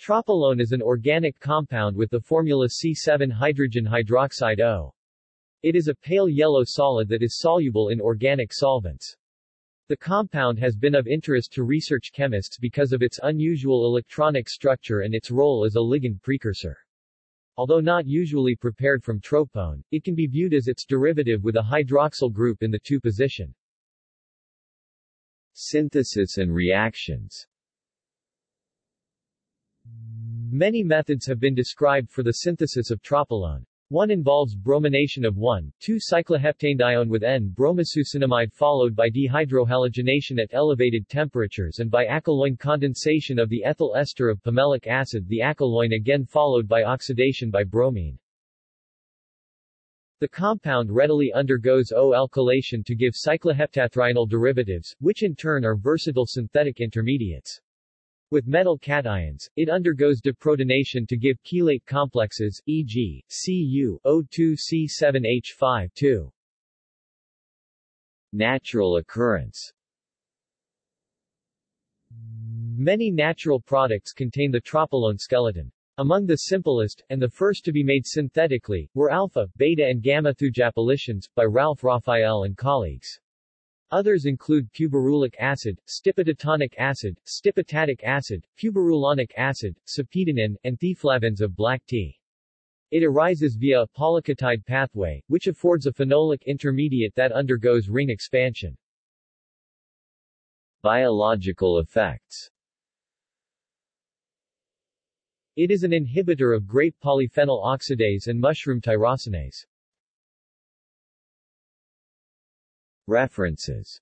Tropolone is an organic compound with the formula C7 hydrogen hydroxide O. It is a pale yellow solid that is soluble in organic solvents. The compound has been of interest to research chemists because of its unusual electronic structure and its role as a ligand precursor. Although not usually prepared from tropone, it can be viewed as its derivative with a hydroxyl group in the 2 position. Synthesis and reactions Many methods have been described for the synthesis of tropolone. One involves bromination of 1,2-cycloheptanedione with N-bromosuccinimide followed by dehydrohalogenation at elevated temperatures and by acyloin condensation of the ethyl ester of pimelic acid the acyloin again followed by oxidation by bromine. The compound readily undergoes O-alkylation to give cycloheptathional derivatives, which in turn are versatile synthetic intermediates. With metal cations, it undergoes deprotonation to give chelate complexes, e.g., Cu, O2C7H5 2. Natural occurrence Many natural products contain the tropolone skeleton. Among the simplest, and the first to be made synthetically, were alpha, beta and gamma thujaplicins, by Ralph Raphael and colleagues. Others include puberulic acid, stipitatonic acid, stipitatic acid, puberulonic acid, sepedonin, and theaflavins of black tea. It arises via a polyketide pathway, which affords a phenolic intermediate that undergoes ring expansion. Biological effects It is an inhibitor of grape polyphenol oxidase and mushroom tyrosinase. References